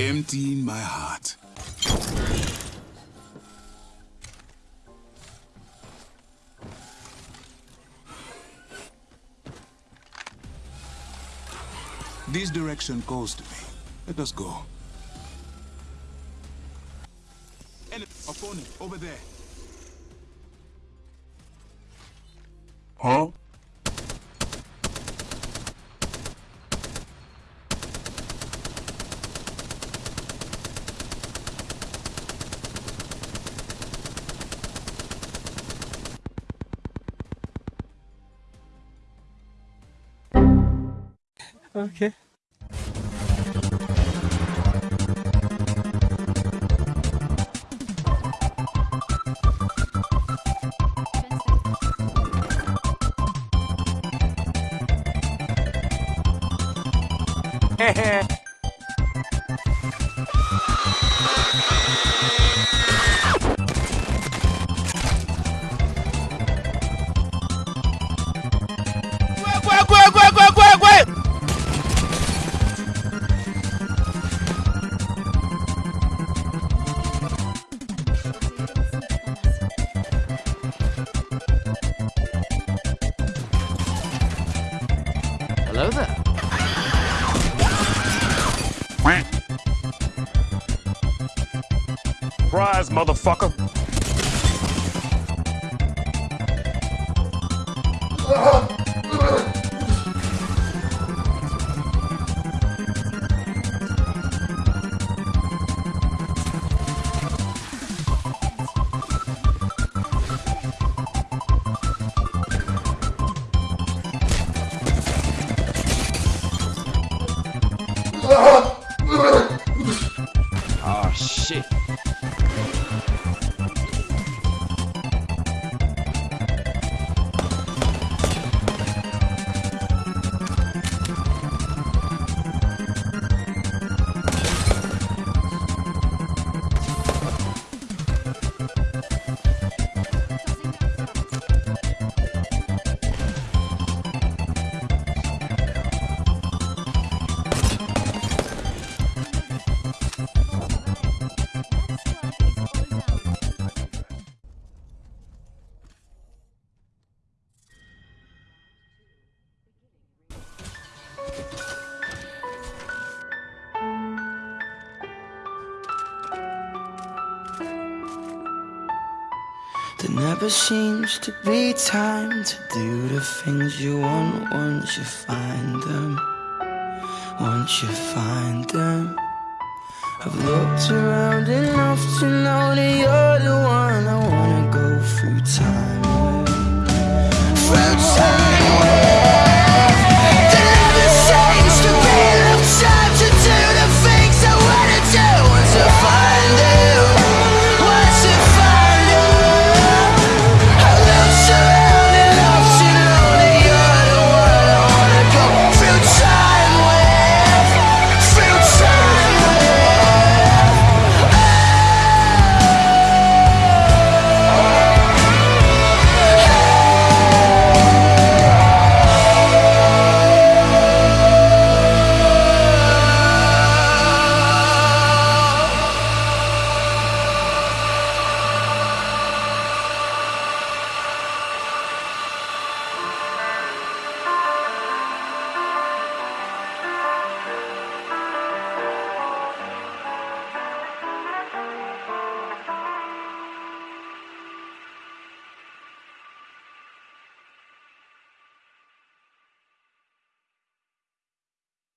emptying my heart. This direction calls to me. Let us go. Enemy, opponent, over there. Huh? Okay. Hello there. Surprise, motherfucker. Uh-huh. Shit. Never seems to be time to do the things you want once you find them. Once you find them. I've looked around enough to know that you're the one I wanna go through time with. Through time.